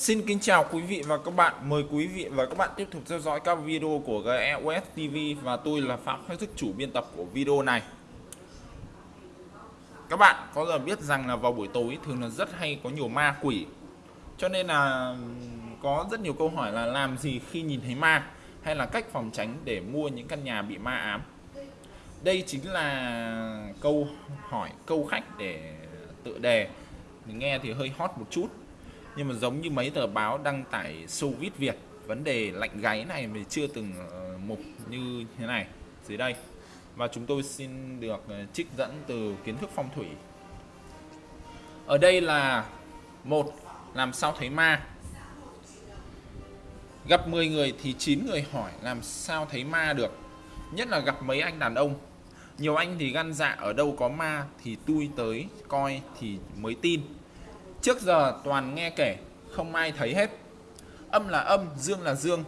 Xin kính chào quý vị và các bạn. Mời quý vị và các bạn tiếp tục theo dõi các video của GEOS TV và tôi là Phạm Khắc Thức, chủ biên tập của video này. Các bạn có giờ biết rằng là vào buổi tối thường là rất hay có nhiều ma quỷ. Cho nên là có rất nhiều câu hỏi là làm gì khi nhìn thấy ma hay là cách phòng tránh để mua những căn nhà bị ma ám. Đây chính là câu hỏi, câu khách để tự đề. Mình nghe thì hơi hot một chút nhưng mà giống như mấy tờ báo đăng tải sâu Việt, vấn đề lạnh gáy này mình chưa từng ờ, mục như thế này, dưới đây. Và chúng tôi xin được ờ, trích dẫn từ kiến thức phong thủy. Ở đây là một, làm sao thấy ma? Gặp 10 người thì 9 người hỏi làm sao thấy ma được, nhất là gặp mấy anh đàn ông. Nhiều anh thì gan dạ ở đâu có ma thì tôi tới, coi thì mới tin. Trước giờ toàn nghe kể, không ai thấy hết. Âm là âm, dương là dương.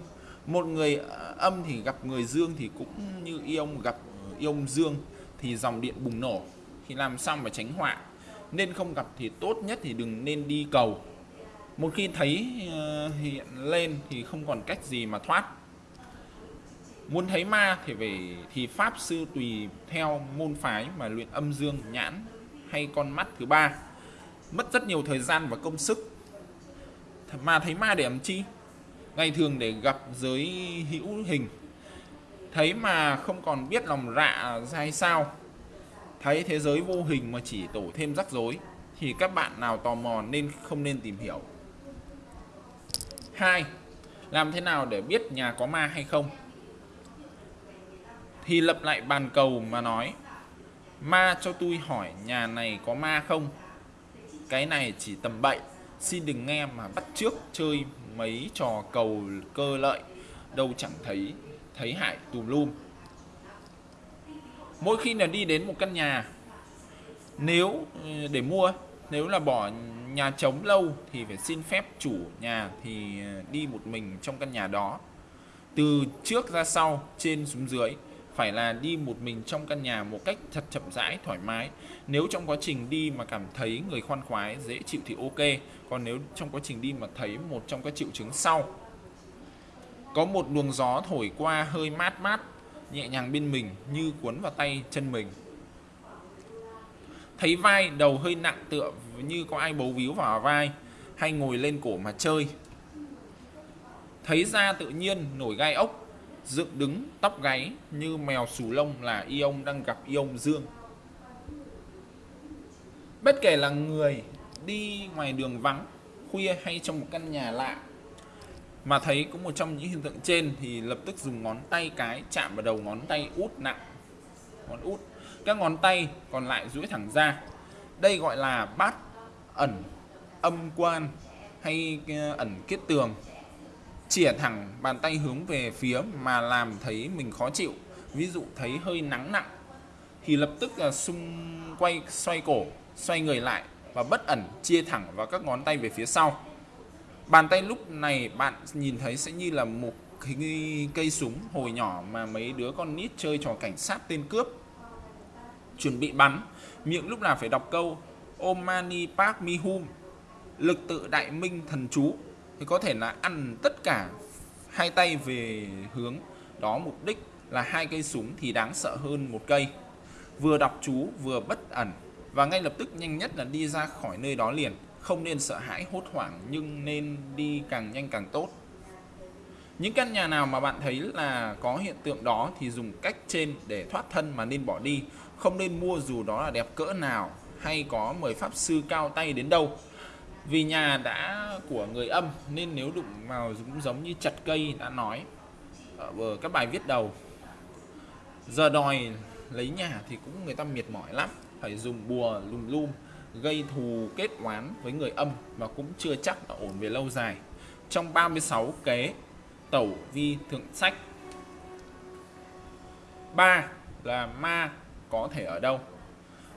Một người ờ, âm thì gặp người dương thì cũng như ion gặp ion dương thì dòng điện bùng nổ. Thì làm xong mà tránh họa? Nên không gặp thì tốt nhất thì đừng nên đi cầu. Một khi thấy ờ, hiện lên thì không còn cách gì mà thoát. Muốn thấy ma thì phải thì pháp sư tùy theo môn phái mà luyện âm dương nhãn hay con mắt thứ ba mất rất nhiều thời gian và công sức. Mà thấy ma để làm chi? Ngày thường để gặp giới hữu hình. Thấy mà không còn biết lòng dạ rạ ra hay sao. Thấy thế giới vô hình mà chỉ tổ thêm rắc rối, thì các bạn nào tò mò nên không nên tìm hiểu. Hai, làm thế nào để biết nhà có ma hay không? Thì lập lại bàn cầu mà nói, ma cho tôi hỏi nhà này có ma không? Cái này chỉ tầm bậy. Xin đừng nghe mà bắt trước chơi mấy trò cầu cơ lợi. Đâu chẳng thấy thấy hại tùm lum. Mỗi khi là đi đến một căn nhà, nếu ừ, để mua, nếu là bỏ nhà trống lâu thì phải xin phép chủ nhà thì ờ, đi một mình trong căn nhà đó. Từ trước ra sau, trên xuống dưới phải là đi một mình trong căn nhà một cách thật chậm rãi, thoải mái. Nếu trong quá trình đi mà cảm thấy người khoan khoái, dễ chịu thì ok. Còn nếu trong quá trình đi mà thấy một trong các triệu chứng sau. Có một luồng gió thổi qua hơi mát mát, nhẹ nhàng bên mình như cuốn vào tay chân mình. Thấy vai đầu hơi nặng tựa như có ai bấu víu vào vai, hay ngồi lên cổ mà chơi. Thấy da tự nhiên nổi gai ốc dựng đứng tóc gáy như mèo sù lông là ion đang gặp ion dương. Bất kể là người đi ngoài đường vắng, khuya hay trong một căn nhà lạ, mà thấy có một trong những hiện tượng trên thì lập tức dùng ngón tay cái chạm vào đầu ngón tay út nặng. Ngón út. Các ngón tay còn lại duỗi thẳng ra. Đây gọi là bát ẩn âm quan hay ờ, ẩn kết tường chìa thẳng bàn tay hướng về phía mà làm thấy mình khó chịu, ví dụ thấy hơi nắng nặng, thì lập tức là xung quay, xoay cổ, xoay người lại và bất ẩn chia thẳng vào các ngón tay về phía sau. Bàn tay lúc này bạn nhìn thấy sẽ như là một cái cây súng hồi nhỏ mà mấy đứa con nít chơi trò cảnh sát tên cướp. Chuẩn bị bắn, miệng lúc nào phải đọc câu Om Mani Padme Hum lực tự đại minh thần chú thì có thể là ăn tất cả hai tay về hướng đó, mục đích là hai cây súng thì đáng sợ hơn một cây. Vừa đọc chú, vừa bất ẩn. Và ngay lập tức nhanh nhất là đi ra khỏi nơi đó liền. Không nên sợ hãi, hốt hoảng, nhưng nên đi càng nhanh càng tốt. Những căn nhà nào mà bạn thấy là có hiện tượng đó thì dùng cách trên để thoát thân mà nên bỏ đi. Không nên mua dù đó là đẹp cỡ nào, hay có mời pháp sư cao tay đến đâu vì nhà đã của người âm, nên nếu đụng vào cũng giống như chặt cây, đã nói. Ở các bài viết đầu, giờ đòi lấy nhà thì cũng người ta mệt mỏi lắm, phải dùng bùa lùm lum gây thù kết oán với người âm mà cũng chưa chắc là ổn về lâu dài. Trong 36 kế, tẩu vi thượng sách. Ba là ma có thể ở đâu?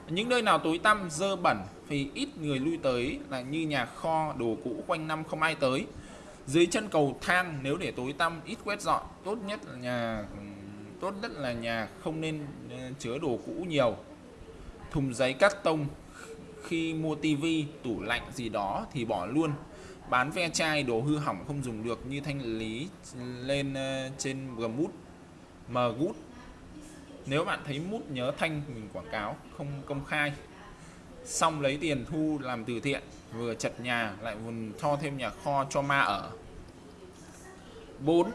Những nơi nào tối tăm, dơ bẩn thì ít người lui tới là như nhà kho đồ cũ quanh năm không ai tới. Dưới chân cầu thang nếu để tối tăm ít quét dọn tốt nhất là nhà tốt nhất là nhà không nên ờ, chứa đồ cũ nhiều. Thùng giấy cắt tông khi mua tivi tủ lạnh gì đó thì bỏ luôn. Bán ve chai đồ hư hỏng không dùng được như thanh lý lên ờ, trên Gmút gút. Nếu bạn thấy mút nhớ thanh mình quảng cáo không công khai xong lấy tiền thu làm từ thiện, vừa chật nhà, lại còn cho thêm nhà kho cho ma ở. 4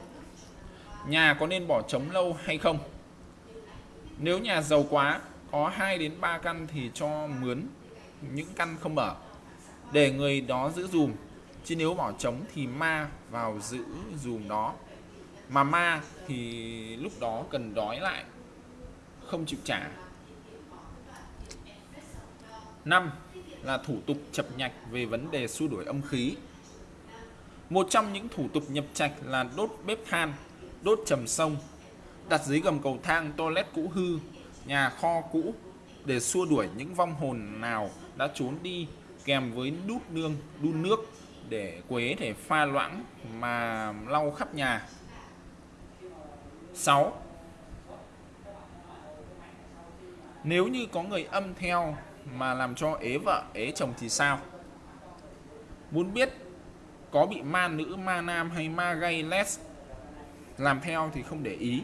nhà có nên bỏ trống lâu hay không? Nếu nhà giàu quá, có 2 đến 3 căn thì cho mướn, những căn không ở để người đó giữ dùm, chứ nếu bỏ trống thì ma vào giữ dùm đó. Mà ma thì lúc đó cần đói lại, không chịu trả. 5 là thủ tục chập nhạch về vấn đề xua đuổi âm khí. Một trong những thủ tục nhập trạch là đốt bếp than, đốt trầm sông, đặt dưới gầm cầu thang, toilet cũ hư, nhà kho cũ để xua đuổi những vong hồn nào đã trốn đi kèm với đút nương, đun nước để quế để pha loãng mà lau khắp nhà. 6 nếu như có người âm theo mà làm cho ế vợ, ế chồng thì sao? Muốn biết có bị ma nữ, ma nam hay ma gay les làm theo thì không để ý.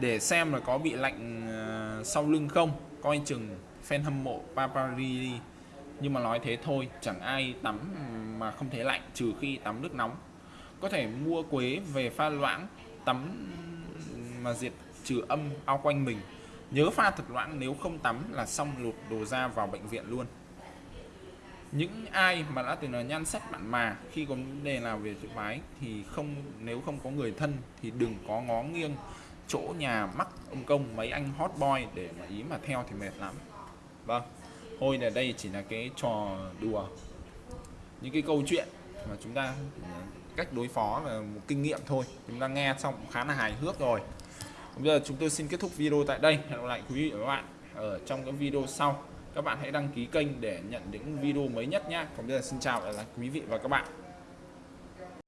Để xem là có bị lạnh ờ, sau lưng không. Coi chừng fan hâm mộ papari nhưng mà nói thế thôi, chẳng ai tắm mà không thấy lạnh, trừ khi tắm nước nóng. Có thể mua quế về pha loãng, tắm mà diệt trừ âm ao quanh mình nhớ pha thật loãng, nếu không tắm là xong lụt đồ ra vào bệnh viện luôn. Những ai mà đã từng là nhan sắc bạn mà, khi có vấn đề nào về chữ mái thì không, nếu không có người thân thì đừng có ngó nghiêng chỗ nhà mắc ông công, mấy anh hot boy để mà ý mà theo thì mệt lắm. Vâng thôi là đây chỉ là cái trò đùa. Những cái câu chuyện mà chúng ta ừ, cách đối phó là một kinh nghiệm thôi. Chúng ta nghe xong khá là hài hước rồi bây giờ chúng tôi xin kết thúc video tại đây. Hẹn gặp lại quý vị và các bạn ở trong các video sau. Các bạn hãy đăng ký kênh để nhận những video mới nhất nhé còn bây giờ xin chào lại quý vị và các bạn.